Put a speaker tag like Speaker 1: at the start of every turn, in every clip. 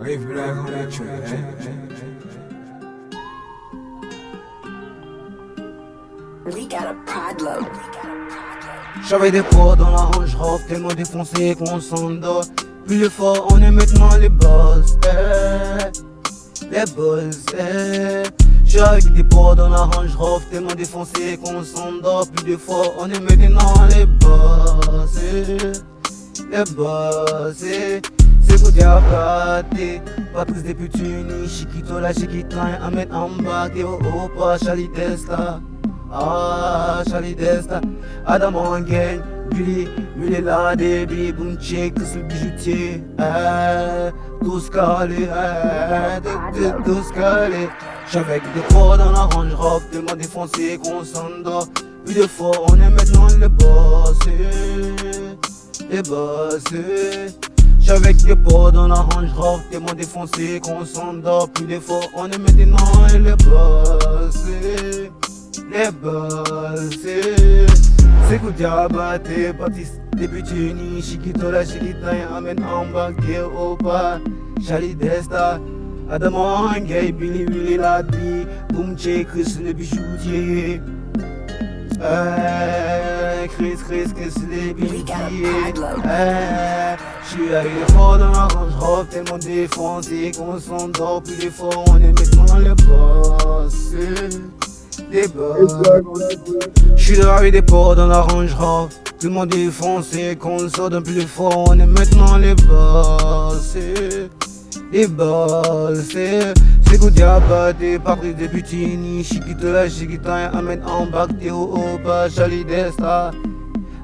Speaker 1: Rive
Speaker 2: podload.
Speaker 3: J'avais des poids dans la range robe, tellement défoncé qu'on s'endort. Plus fort, on est maintenant les boss. Eh, les boss. Eh. Avec des poids dans la range robe, tellement défoncé qu'on s'endort. Plus de fort, on est maintenant les boss. Eh, les boss. Dire pâté Patrice des putuni, Chiquito la chiquita Ahmed Amba, Théo Opa, Charlie Desta. Ah, Charlie Desta. Adam Gang, Billy, Billy la Debbie, Check, tous le bijoutier. Eh, tous calés, eh, tous calés. J'avais des poids dans la range robe, tellement défoncé qu'on s'endort Plus de fort, on est maintenant les boss. Les boss avec des pots dans la range robe, tellement défoncé qu'on s'endort plus d'efforts. On est maintenant et les bossés, les bossés. C'est coup diabaté, Baptiste, débutini, Chiquito la Chiquita, Amen Amba, Opa, Charlie Desta. Adam Gay, Billy Willy Ladby, Boom Chris le bijoutier. Eh, Chris, Chris, Chris, les bijoutiers. Eh, J'suis arrivé fort dans la range robe, tellement défoncé qu'on s'endort plus les fort, on est maintenant les boss. Des boss. J'suis arrivé des ports dans la range robe, tout le monde défoncé qu'on sort d'un plus fort, on est maintenant les boss. Les boss. C'est coup diabaté, Patrice des Butini, Chiquito la Chiquita, Ahmed Ambak, Théo Opa, Charlie Desta. Adam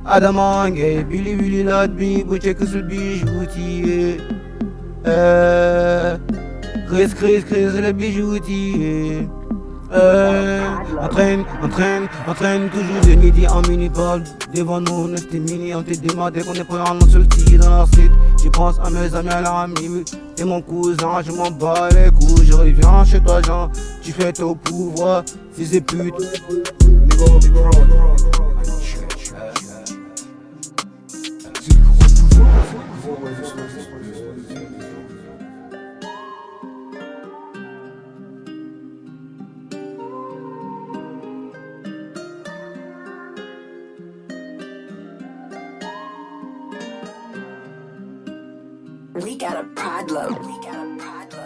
Speaker 3: Gay, Billy Billy Ladby, Bouchek sur le bijoutier. Euh, Chris Chris Chris le bijoutier. Euh, entraîne, entraîne, entraîne toujours de midi en mini ball Devant nous, on était mini, on t'est demandé qu'on est prêt à nous sortir dans la street Je pense à mes amis, à l'ami, et mon cousin, je m'en bats les couilles. Je reviens chez toi, Jean, tu fais ton pouvoir, fils de pute
Speaker 2: We got a problem. We got a problem.